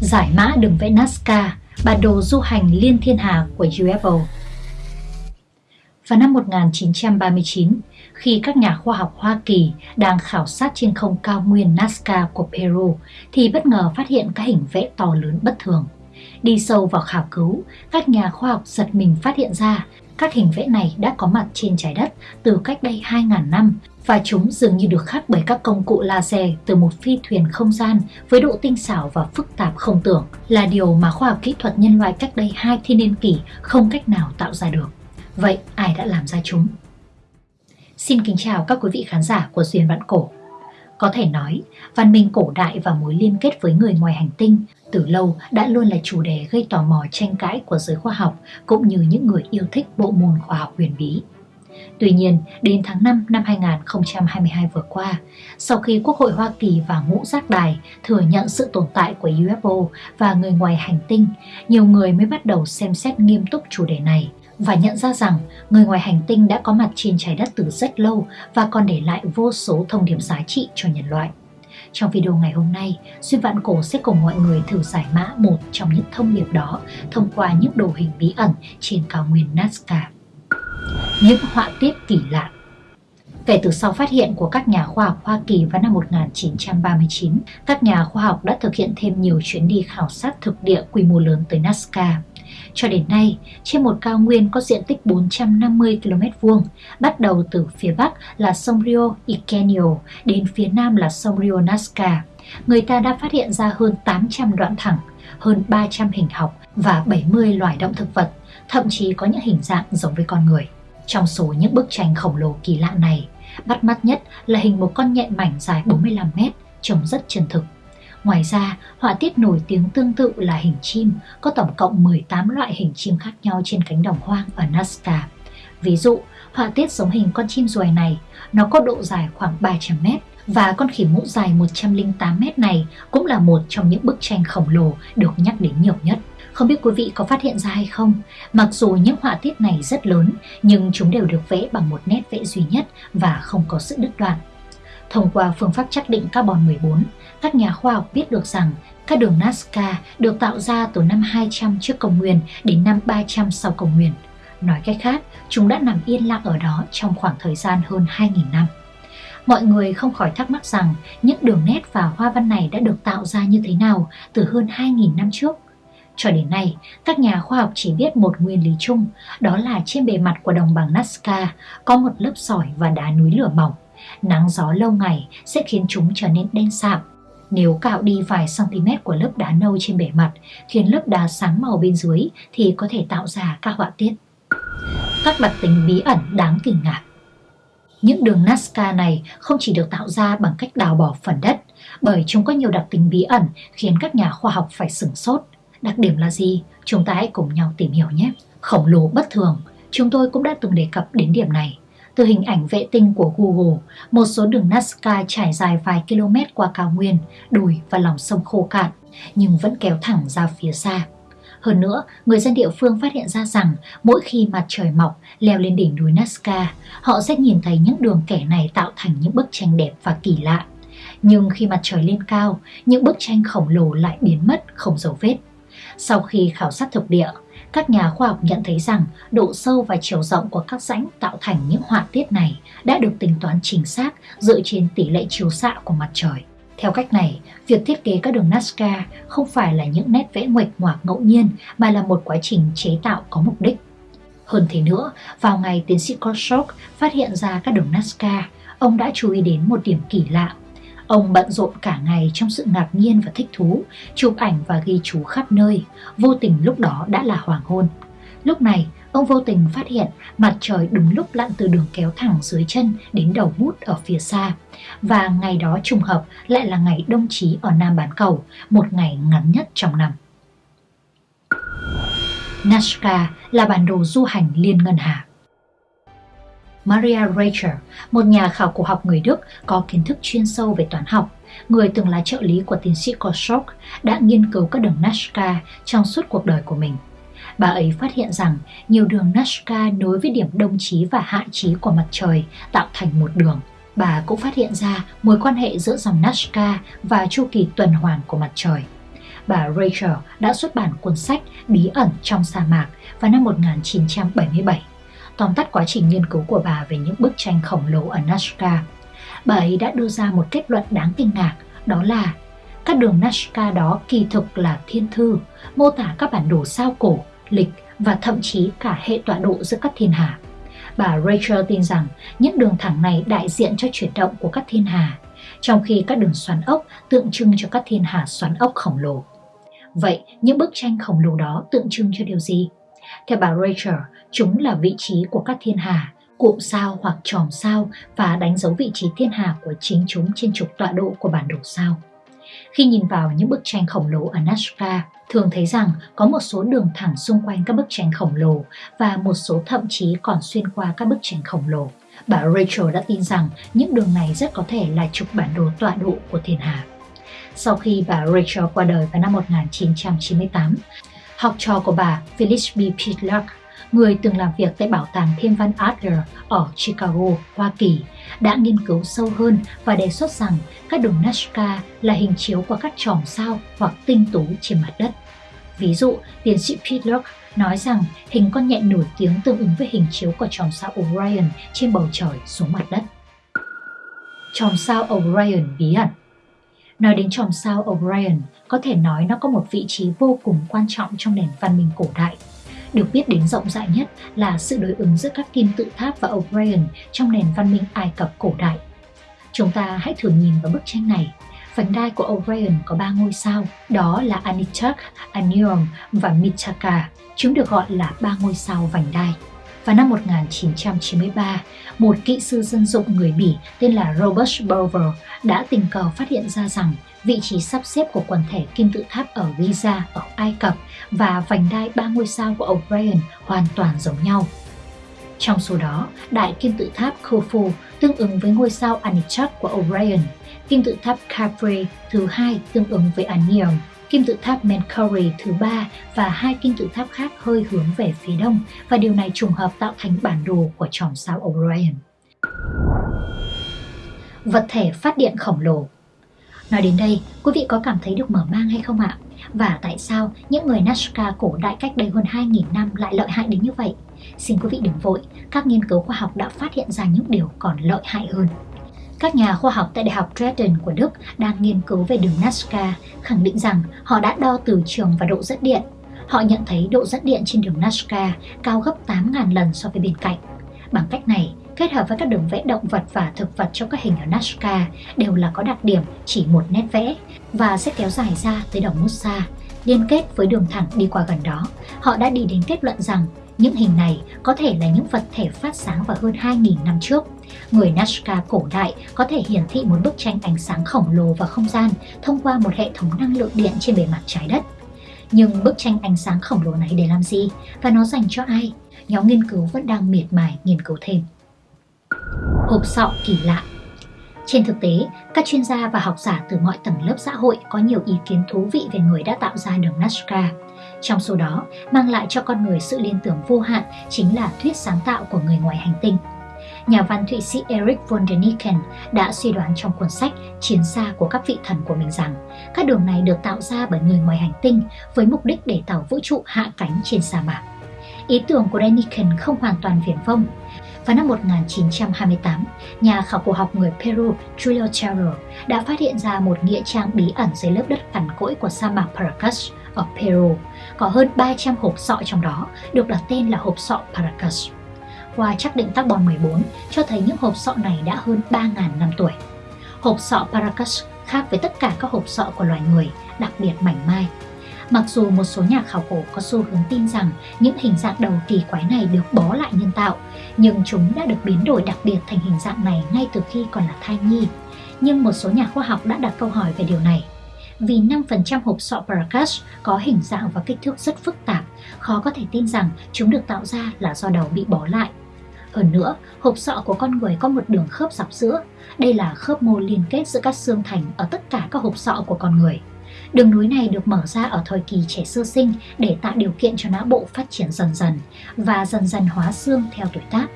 Giải mã đường vẽ Nazca, bản đồ du hành liên thiên hà của UFO. Vào năm 1939, khi các nhà khoa học Hoa Kỳ đang khảo sát trên không cao nguyên Nazca của Peru, thì bất ngờ phát hiện các hình vẽ to lớn bất thường. Đi sâu vào khảo cứu, các nhà khoa học giật mình phát hiện ra các hình vẽ này đã có mặt trên trái đất từ cách đây 2.000 năm và chúng dường như được khắc bởi các công cụ laser từ một phi thuyền không gian với độ tinh xảo và phức tạp không tưởng là điều mà khoa học kỹ thuật nhân loại cách đây hai thiên niên kỷ không cách nào tạo ra được. Vậy ai đã làm ra chúng? Xin kính chào các quý vị khán giả của Duyên Vạn Cổ. Có thể nói, văn minh cổ đại và mối liên kết với người ngoài hành tinh từ lâu đã luôn là chủ đề gây tò mò tranh cãi của giới khoa học cũng như những người yêu thích bộ môn khoa học huyền bí. Tuy nhiên, đến tháng 5 năm 2022 vừa qua, sau khi Quốc hội Hoa Kỳ và Ngũ Giác Đài thừa nhận sự tồn tại của UFO và người ngoài hành tinh, nhiều người mới bắt đầu xem xét nghiêm túc chủ đề này và nhận ra rằng người ngoài hành tinh đã có mặt trên trái đất từ rất lâu và còn để lại vô số thông điệp giá trị cho nhân loại. Trong video ngày hôm nay, Xuyên Vạn Cổ sẽ cùng mọi người thử giải mã một trong những thông điệp đó thông qua những đồ hình bí ẩn trên cao nguyên Nazca. Những họa tiết kỳ lạ Kể từ sau phát hiện của các nhà khoa học Hoa Kỳ vào năm 1939, các nhà khoa học đã thực hiện thêm nhiều chuyến đi khảo sát thực địa quy mô lớn tới Nazca. Cho đến nay, trên một cao nguyên có diện tích 450 km vuông, bắt đầu từ phía bắc là sông Rio Ikenio đến phía nam là sông Rio Nazca, người ta đã phát hiện ra hơn 800 đoạn thẳng, hơn 300 hình học và 70 loài động thực vật, thậm chí có những hình dạng giống với con người. Trong số những bức tranh khổng lồ kỳ lạ này, bắt mắt nhất là hình một con nhện mảnh dài 45 mét, trông rất chân thực. Ngoài ra, họa tiết nổi tiếng tương tự là hình chim, có tổng cộng 18 loại hình chim khác nhau trên cánh đồng hoang ở Nazca. Ví dụ, họa tiết giống hình con chim ruồi này, nó có độ dài khoảng 300 mét và con khỉ mũ dài 108 mét này cũng là một trong những bức tranh khổng lồ được nhắc đến nhiều nhất. Không biết quý vị có phát hiện ra hay không, mặc dù những họa tiết này rất lớn nhưng chúng đều được vẽ bằng một nét vẽ duy nhất và không có sự đứt đoạn. Thông qua phương pháp xác định carbon 14, các nhà khoa học biết được rằng các đường Nazca được tạo ra từ năm 200 trước công nguyên đến năm 300 sau công nguyên. Nói cách khác, chúng đã nằm yên lặng ở đó trong khoảng thời gian hơn 2.000 năm. Mọi người không khỏi thắc mắc rằng những đường nét và hoa văn này đã được tạo ra như thế nào từ hơn 2.000 năm trước. Cho đến nay, các nhà khoa học chỉ biết một nguyên lý chung, đó là trên bề mặt của đồng bằng Nazca có một lớp sỏi và đá núi lửa mỏng. Nắng gió lâu ngày sẽ khiến chúng trở nên đen sạm. Nếu cạo đi vài cm của lớp đá nâu trên bề mặt, khiến lớp đá sáng màu bên dưới thì có thể tạo ra các họa tiết. Các đặc tính bí ẩn đáng kinh ngạc những đường Nazca này không chỉ được tạo ra bằng cách đào bỏ phần đất, bởi chúng có nhiều đặc tính bí ẩn khiến các nhà khoa học phải sửng sốt. Đặc điểm là gì? Chúng ta hãy cùng nhau tìm hiểu nhé. Khổng lồ bất thường, chúng tôi cũng đã từng đề cập đến điểm này. Từ hình ảnh vệ tinh của Google, một số đường Nazca trải dài vài km qua cao nguyên, đồi và lòng sông khô cạn, nhưng vẫn kéo thẳng ra phía xa. Hơn nữa, người dân địa phương phát hiện ra rằng mỗi khi mặt trời mọc leo lên đỉnh núi Nazca, họ sẽ nhìn thấy những đường kẻ này tạo thành những bức tranh đẹp và kỳ lạ. Nhưng khi mặt trời lên cao, những bức tranh khổng lồ lại biến mất không dấu vết. Sau khi khảo sát thực địa, các nhà khoa học nhận thấy rằng độ sâu và chiều rộng của các rãnh tạo thành những họa tiết này đã được tính toán chính xác dựa trên tỷ lệ chiếu xạ của mặt trời. Theo cách này, việc thiết kế các đường Nazca không phải là những nét vẽ nguệch ngoạc ngẫu nhiên mà là một quá trình chế tạo có mục đích. Hơn thế nữa, vào ngày tiến sĩ Korshok phát hiện ra các đường Nazca, ông đã chú ý đến một điểm kỳ lạ. Ông bận rộn cả ngày trong sự ngạc nhiên và thích thú, chụp ảnh và ghi chú khắp nơi, vô tình lúc đó đã là hoàng hôn. Lúc này, ông vô tình phát hiện mặt trời đúng lúc lặn từ đường kéo thẳng dưới chân đến đầu bút ở phía xa. Và ngày đó trùng hợp lại là ngày đông chí ở Nam Bán Cầu, một ngày ngắn nhất trong năm. Nazca là bản đồ du hành liên ngân hà. Maria Reicher, một nhà khảo cổ học người Đức có kiến thức chuyên sâu về toán học, người từng là trợ lý của tiến sĩ Korschok, đã nghiên cứu các đường Nazca trong suốt cuộc đời của mình. Bà ấy phát hiện rằng nhiều đường Nazca nối với điểm đông chí và hạ chí của mặt trời tạo thành một đường. Bà cũng phát hiện ra mối quan hệ giữa dòng Nazca và chu kỳ tuần hoàn của mặt trời. bà Rachel đã xuất bản cuốn sách Bí ẩn trong sa mạc vào năm 1977, tóm tắt quá trình nghiên cứu của bà về những bức tranh khổng lồ ở Nazca. Bà ấy đã đưa ra một kết luận đáng kinh ngạc, đó là các đường Nazca đó kỳ thực là thiên thư, mô tả các bản đồ sao cổ, lịch và thậm chí cả hệ tọa độ giữa các thiên hà. Bà Rachel tin rằng những đường thẳng này đại diện cho chuyển động của các thiên hà, trong khi các đường xoắn ốc tượng trưng cho các thiên hà xoắn ốc khổng lồ. Vậy, những bức tranh khổng lồ đó tượng trưng cho điều gì? Theo bà Rachel, chúng là vị trí của các thiên hà, cụm sao hoặc tròm sao và đánh dấu vị trí thiên hà của chính chúng trên trục tọa độ của bản đồ sao. Khi nhìn vào những bức tranh khổng lồ ở Nazca, thường thấy rằng có một số đường thẳng xung quanh các bức tranh khổng lồ và một số thậm chí còn xuyên qua các bức tranh khổng lồ. Bà Rachel đã tin rằng những đường này rất có thể là trục bản đồ tọa độ của thiên hà. Sau khi bà Rachel qua đời vào năm 1998, học trò của bà Phyllis B. Pitlock người từng làm việc tại Bảo tàng Thiên văn Adler ở Chicago, Hoa Kỳ, đã nghiên cứu sâu hơn và đề xuất rằng các đường Nazca là hình chiếu của các chòm sao hoặc tinh tú trên mặt đất. Ví dụ, tiến sĩ Pitlock nói rằng hình con nhện nổi tiếng tương ứng với hình chiếu của chòm sao Orion trên bầu trời xuống mặt đất. Chòm sao Orion bí ẩn Nói đến chòm sao Orion, có thể nói nó có một vị trí vô cùng quan trọng trong nền văn minh cổ đại – được biết đến rộng rãi nhất là sự đối ứng giữa các kim tự tháp và Orion trong nền văn minh Ai Cập cổ đại. Chúng ta hãy thử nhìn vào bức tranh này. Vành đai của Orion có ba ngôi sao, đó là Anitak, Anion và Mitaka. Chúng được gọi là ba ngôi sao vành đai. Vào năm 1993, một kỹ sư dân dụng người Bỉ tên là Robert Bover đã tình cờ phát hiện ra rằng vị trí sắp xếp của quần thể kim tự tháp ở Giza ở Ai Cập và vành đai ba ngôi sao của Orion hoàn toàn giống nhau. Trong số đó, đại kim tự tháp Khufu tương ứng với ngôi sao Anichak của Orion, kim tự tháp Capri thứ hai tương ứng với Anion, kim tự tháp Menkaure thứ ba và hai kim tự tháp khác hơi hướng về phía đông và điều này trùng hợp tạo thành bản đồ của chòm sao Orion. Vật thể phát điện khổng lồ Nói đến đây, quý vị có cảm thấy được mở mang hay không ạ? Và tại sao những người Nazca cổ đại cách đây hơn 2.000 năm lại lợi hại đến như vậy? Xin quý vị đừng vội, các nghiên cứu khoa học đã phát hiện ra những điều còn lợi hại hơn. Các nhà khoa học tại Đại học Dresden của Đức đang nghiên cứu về đường Nazca khẳng định rằng họ đã đo từ trường và độ dẫn điện. Họ nhận thấy độ dẫn điện trên đường Nazca cao gấp 8.000 lần so với bên cạnh. Bằng cách này, kết hợp với các đường vẽ động vật và thực vật trong các hình ở Nazca đều là có đặc điểm chỉ một nét vẽ và sẽ kéo dài ra tới đồng Musa, liên kết với đường thẳng đi qua gần đó. Họ đã đi đến kết luận rằng những hình này có thể là những vật thể phát sáng vào hơn 2.000 năm trước. Người Nazca cổ đại có thể hiển thị một bức tranh ánh sáng khổng lồ vào không gian thông qua một hệ thống năng lượng điện trên bề mặt trái đất. Nhưng bức tranh ánh sáng khổng lồ này để làm gì và nó dành cho ai? Nhóm nghiên cứu vẫn đang miệt mài nghiên cứu thêm hộp sọ kỳ lạ. Trên thực tế, các chuyên gia và học giả từ mọi tầng lớp xã hội có nhiều ý kiến thú vị về người đã tạo ra đường Nazca. Trong số đó, mang lại cho con người sự liên tưởng vô hạn chính là thuyết sáng tạo của người ngoài hành tinh. Nhà văn Thụy Sĩ Eric von däniken đã suy đoán trong cuốn sách Chiến xa của các vị thần của mình rằng các đường này được tạo ra bởi người ngoài hành tinh với mục đích để tàu vũ trụ hạ cánh trên sa mạc. Ý tưởng của Däniken không hoàn toàn viển vông. Vào năm 1928, nhà khảo cổ học người Peru Julio Terro đã phát hiện ra một nghĩa trang bí ẩn dưới lớp đất cằn cỗi của sa mạc Paracas ở Peru. Có hơn 300 hộp sọ trong đó được đặt tên là hộp sọ Paracas. Qua xác định carbon 14 cho thấy những hộp sọ này đã hơn 3.000 năm tuổi. Hộp sọ Paracas khác với tất cả các hộp sọ của loài người, đặc biệt mảnh mai Mặc dù một số nhà khảo cổ có xu hướng tin rằng những hình dạng đầu kỳ quái này được bó lại nhân tạo, nhưng chúng đã được biến đổi đặc biệt thành hình dạng này ngay từ khi còn là thai nhi. Nhưng một số nhà khoa học đã đặt câu hỏi về điều này. Vì 5% hộp sọ Paracas có hình dạng và kích thước rất phức tạp, khó có thể tin rằng chúng được tạo ra là do đầu bị bó lại. Hơn nữa, hộp sọ của con người có một đường khớp dọc giữa. Đây là khớp mô liên kết giữa các xương thành ở tất cả các hộp sọ của con người. Đường nối này được mở ra ở thời kỳ trẻ sơ sinh để tạo điều kiện cho não bộ phát triển dần dần và dần dần hóa xương theo tuổi tác.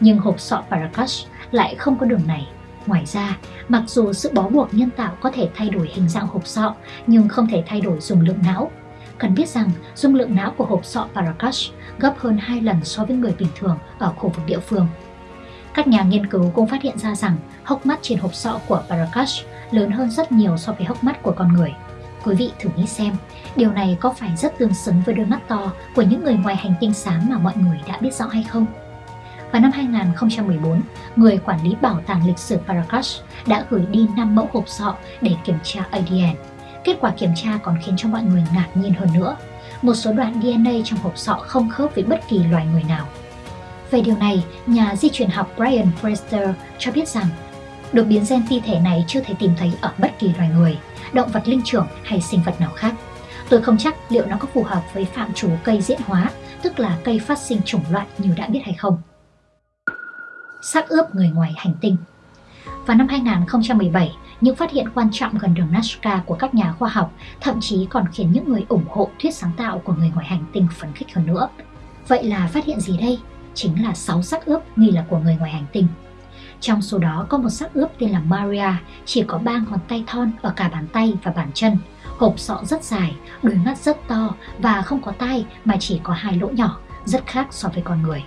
Nhưng hộp sọ Paracas lại không có đường này. Ngoài ra, mặc dù sự bó buộc nhân tạo có thể thay đổi hình dạng hộp sọ nhưng không thể thay đổi dung lượng não. Cần biết rằng dung lượng não của hộp sọ Parakash gấp hơn 2 lần so với người bình thường ở khu vực địa phương. Các nhà nghiên cứu cũng phát hiện ra rằng hốc mắt trên hộp sọ của Parakash lớn hơn rất nhiều so với hốc mắt của con người. Quý vị thử nghĩ xem, điều này có phải rất tương xứng với đôi mắt to của những người ngoài hành tinh xám mà mọi người đã biết rõ hay không? Vào năm 2014, người quản lý bảo tàng lịch sử Paracas đã gửi đi 5 mẫu hộp sọ để kiểm tra ADN. Kết quả kiểm tra còn khiến cho mọi người ngạc nhiên hơn nữa. Một số đoạn DNA trong hộp sọ không khớp với bất kỳ loài người nào. Về điều này, nhà di truyền học Brian Forrester cho biết rằng đột biến gen ti thể này chưa thể tìm thấy ở bất kỳ loài người, động vật linh trưởng hay sinh vật nào khác. Tôi không chắc liệu nó có phù hợp với phạm trù cây diễn hóa, tức là cây phát sinh chủng loại như đã biết hay không xác ướp người ngoài hành tinh. Vào năm 2017, những phát hiện quan trọng gần đường Nazca của các nhà khoa học thậm chí còn khiến những người ủng hộ thuyết sáng tạo của người ngoài hành tinh phấn khích hơn nữa. Vậy là phát hiện gì đây? Chính là 6 xác ướp nghi là của người ngoài hành tinh. Trong số đó có một xác ướp tên là Maria, chỉ có 3 ngón tay thon ở cả bàn tay và bàn chân, hộp sọ rất dài, đôi mắt rất to và không có tai mà chỉ có hai lỗ nhỏ, rất khác so với con người.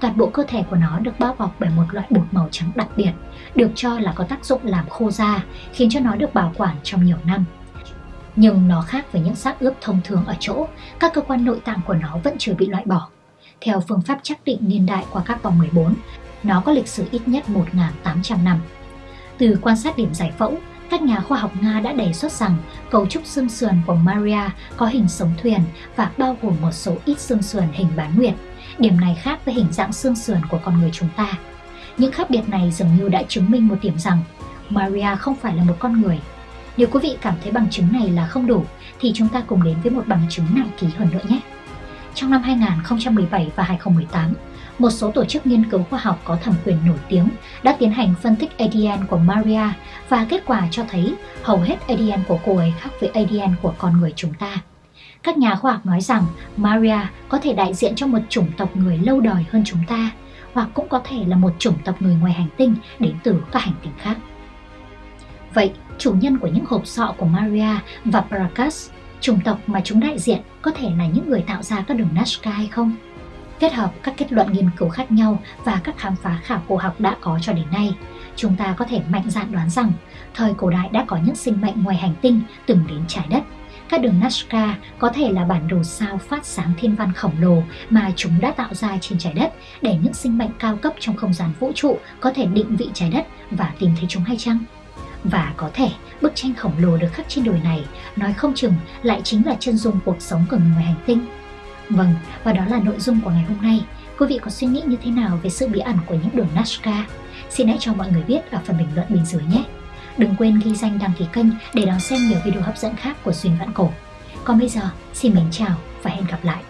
Toàn bộ cơ thể của nó được bao bọc bởi một loại bột màu trắng đặc biệt, được cho là có tác dụng làm khô da, khiến cho nó được bảo quản trong nhiều năm. Nhưng nó khác với những xác ướp thông thường ở chỗ, các cơ quan nội tạng của nó vẫn chưa bị loại bỏ. Theo phương pháp xác định niên đại qua các vòng 14, nó có lịch sử ít nhất 1.800 năm. Từ quan sát điểm giải phẫu, các nhà khoa học Nga đã đề xuất rằng cấu trúc xương sườn của Maria có hình sống thuyền và bao gồm một số ít xương sườn hình bán nguyệt. Điểm này khác với hình dạng xương sườn của con người chúng ta. Những khác biệt này dường như đã chứng minh một điểm rằng Maria không phải là một con người. Nếu quý vị cảm thấy bằng chứng này là không đủ, thì chúng ta cùng đến với một bằng chứng nặng ký hơn nữa nhé. Trong năm 2017 và 2018, một số tổ chức nghiên cứu khoa học có thẩm quyền nổi tiếng đã tiến hành phân tích ADN của Maria và kết quả cho thấy hầu hết ADN của cô ấy khác với ADN của con người chúng ta. Các nhà khoa học nói rằng Maria có thể đại diện cho một chủng tộc người lâu đời hơn chúng ta, hoặc cũng có thể là một chủng tộc người ngoài hành tinh đến từ các hành tinh khác. Vậy, chủ nhân của những hộp sọ của Maria và Paracas, chủng tộc mà chúng đại diện có thể là những người tạo ra các đường Nazca hay không? Kết hợp các kết luận nghiên cứu khác nhau và các khám phá khảo cổ học đã có cho đến nay, chúng ta có thể mạnh dạn đoán rằng thời cổ đại đã có những sinh mệnh ngoài hành tinh từng đến trái đất các đường Nazca có thể là bản đồ sao phát sáng thiên văn khổng lồ mà chúng đã tạo ra trên trái đất để những sinh mệnh cao cấp trong không gian vũ trụ có thể định vị trái đất và tìm thấy chúng hay chăng? Và có thể bức tranh khổng lồ được khắc trên đồi này nói không chừng lại chính là chân dung cuộc sống của người ngoài hành tinh. Vâng, và đó là nội dung của ngày hôm nay. Quý vị có suy nghĩ như thế nào về sự bí ẩn của những đường Nazca? Xin hãy cho mọi người biết ở phần bình luận bên dưới nhé! Đừng quên ghi danh đăng ký kênh để đón xem nhiều video hấp dẫn khác của Xuyên Vạn Cổ. Còn bây giờ, xin mến chào và hẹn gặp lại.